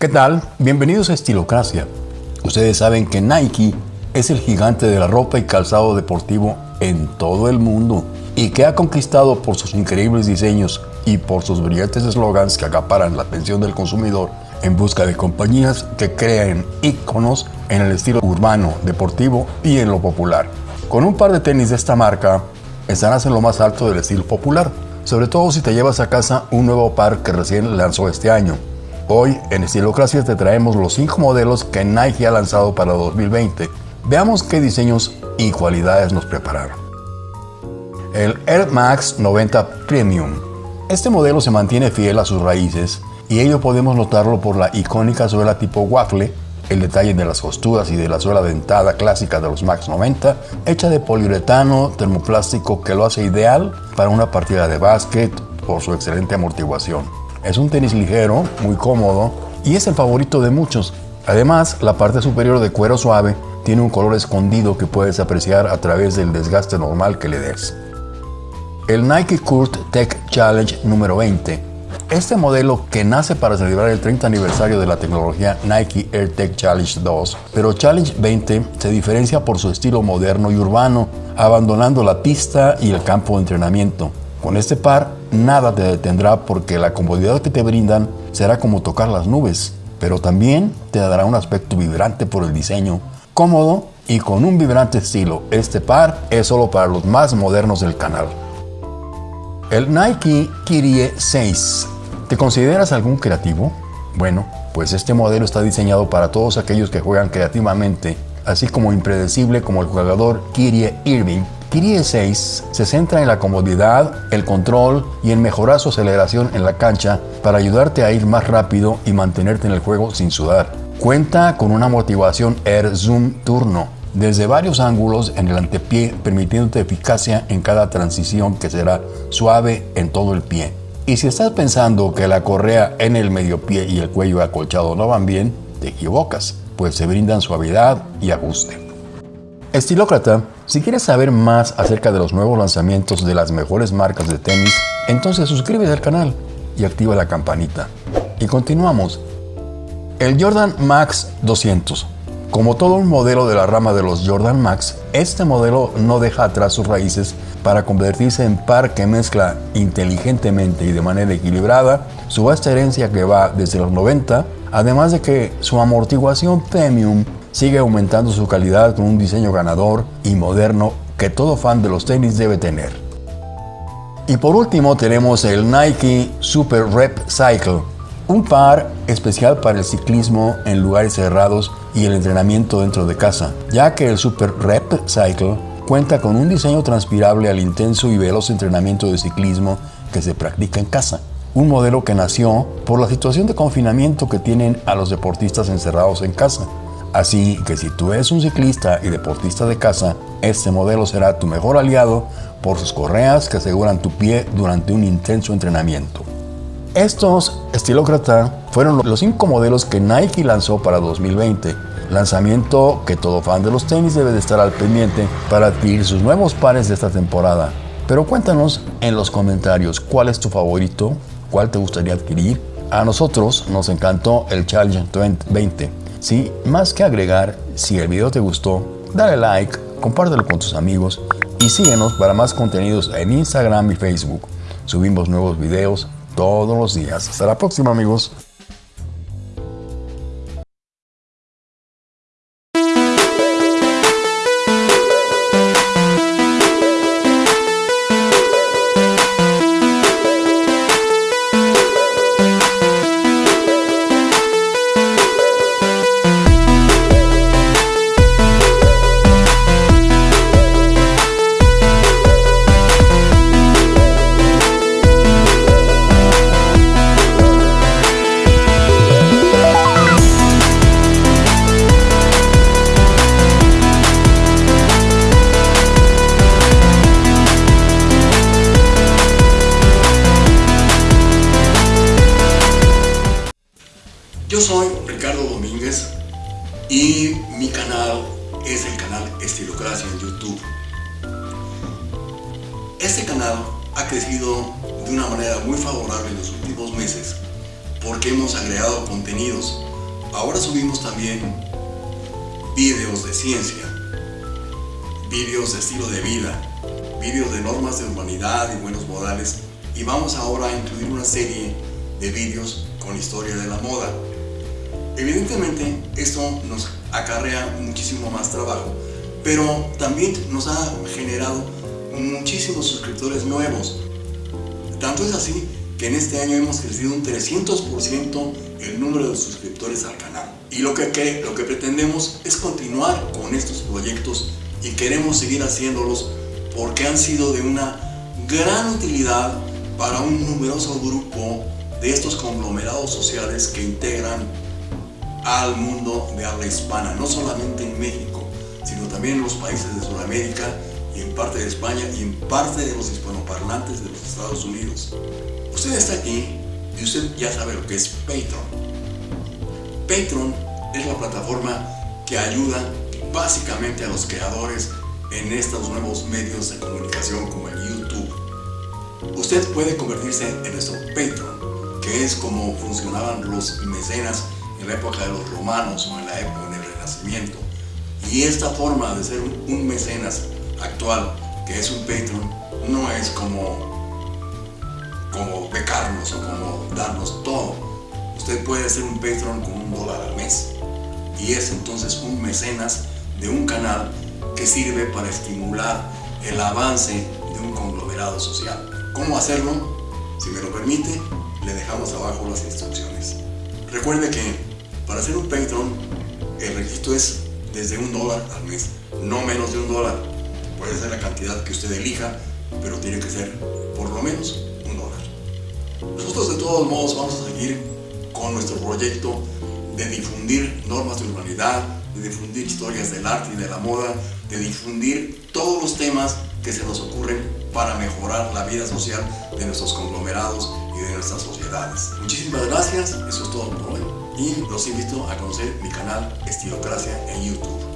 ¿Qué tal? Bienvenidos a Estilocracia. Ustedes saben que Nike es el gigante de la ropa y calzado deportivo en todo el mundo y que ha conquistado por sus increíbles diseños y por sus brillantes eslogans que acaparan la atención del consumidor en busca de compañías que creen íconos en el estilo urbano, deportivo y en lo popular. Con un par de tenis de esta marca estarás en lo más alto del estilo popular, sobre todo si te llevas a casa un nuevo par que recién lanzó este año. Hoy en Estilocracia te traemos los 5 modelos que Nike ha lanzado para 2020. Veamos qué diseños y cualidades nos prepararon. El Air Max 90 Premium. Este modelo se mantiene fiel a sus raíces y ello podemos notarlo por la icónica suela tipo waffle, el detalle de las costuras y de la suela dentada clásica de los Max 90, hecha de poliuretano termoplástico que lo hace ideal para una partida de básquet por su excelente amortiguación. Es un tenis ligero, muy cómodo y es el favorito de muchos. Además, la parte superior de cuero suave tiene un color escondido que puedes apreciar a través del desgaste normal que le des. El Nike Kurt Tech Challenge número 20. Este modelo que nace para celebrar el 30 aniversario de la tecnología Nike Air Tech Challenge 2, pero Challenge 20 se diferencia por su estilo moderno y urbano, abandonando la pista y el campo de entrenamiento. Con este par nada te detendrá porque la comodidad que te brindan será como tocar las nubes, pero también te dará un aspecto vibrante por el diseño, cómodo y con un vibrante estilo. Este par es solo para los más modernos del canal. El Nike Kyrie 6. ¿Te consideras algún creativo? Bueno, pues este modelo está diseñado para todos aquellos que juegan creativamente, así como impredecible como el jugador Kyrie Irving Kyrie 6 se centra en la comodidad, el control y en mejorar su aceleración en la cancha para ayudarte a ir más rápido y mantenerte en el juego sin sudar. Cuenta con una motivación Air Zoom Turno desde varios ángulos en el antepié permitiéndote eficacia en cada transición que será suave en todo el pie. Y si estás pensando que la correa en el medio pie y el cuello acolchado no van bien, te equivocas, pues se brindan suavidad y ajuste. Estilócrata, si quieres saber más acerca de los nuevos lanzamientos de las mejores marcas de tenis, entonces suscríbete al canal y activa la campanita. Y continuamos. El Jordan Max 200. Como todo un modelo de la rama de los Jordan Max, este modelo no deja atrás sus raíces para convertirse en par que mezcla inteligentemente y de manera equilibrada su vasta herencia que va desde los 90, además de que su amortiguación premium sigue aumentando su calidad con un diseño ganador y moderno que todo fan de los tenis debe tener. Y por último tenemos el Nike Super Rep Cycle, un par especial para el ciclismo en lugares cerrados y el entrenamiento dentro de casa, ya que el Super Rep Cycle cuenta con un diseño transpirable al intenso y veloz entrenamiento de ciclismo que se practica en casa. Un modelo que nació por la situación de confinamiento que tienen a los deportistas encerrados en casa Así que si tú eres un ciclista y deportista de casa, este modelo será tu mejor aliado por sus correas que aseguran tu pie durante un intenso entrenamiento. Estos estilócrata fueron los 5 modelos que Nike lanzó para 2020, lanzamiento que todo fan de los tenis debe de estar al pendiente para adquirir sus nuevos pares de esta temporada. Pero cuéntanos en los comentarios cuál es tu favorito, cuál te gustaría adquirir. A nosotros nos encantó el Challenge 20 Sí, más que agregar, si el video te gustó, dale like, compártelo con tus amigos y síguenos para más contenidos en Instagram y Facebook. Subimos nuevos videos todos los días. Hasta la próxima amigos. Yo soy Ricardo Domínguez y mi canal es el canal Estilocracia en YouTube. Este canal ha crecido de una manera muy favorable en los últimos meses porque hemos agregado contenidos Ahora subimos también vídeos de ciencia, vídeos de estilo de vida, vídeos de normas de humanidad y buenos modales y vamos ahora a incluir una serie de vídeos con historia de la moda. Evidentemente esto nos acarrea muchísimo más trabajo, pero también nos ha generado muchísimos suscriptores nuevos. Tanto es así que en este año hemos crecido un 300% el número de suscriptores al canal. Y lo que, lo que pretendemos es continuar con estos proyectos y queremos seguir haciéndolos porque han sido de una gran utilidad para un numeroso grupo de estos conglomerados sociales que integran al mundo de habla hispana, no solamente en México, sino también en los países de Sudamérica y en parte de España y en parte de los hispanoparlantes de los Estados Unidos. Usted está aquí y usted ya sabe lo que es Patreon. Patreon es la plataforma que ayuda básicamente a los creadores en estos nuevos medios de comunicación como el YouTube. Usted puede convertirse en nuestro Patreon, que es como funcionaban los mecenas en la época de los romanos o en la época del Renacimiento. Y esta forma de ser un mecenas actual, que es un Patreon, no es como, como becarnos o como darnos todo. Usted puede ser un Patreon con un dólar al mes. Y es entonces un mecenas de un canal que sirve para estimular el avance de un conglomerado social. ¿Cómo hacerlo? Si me lo permite, le dejamos abajo las instrucciones. Recuerde que para ser un Patreon, el registro es desde un dólar al mes, no menos de un dólar. Puede ser la cantidad que usted elija, pero tiene que ser por lo menos un dólar. Nosotros de todos modos vamos a seguir con nuestro proyecto de difundir normas de urbanidad, de difundir historias del arte y de la moda, de difundir todos los temas que se nos ocurren para mejorar la vida social de nuestros conglomerados y de nuestras sociedades. Muchísimas gracias, eso es todo por hoy y los invito a conocer mi canal Estilocracia en YouTube.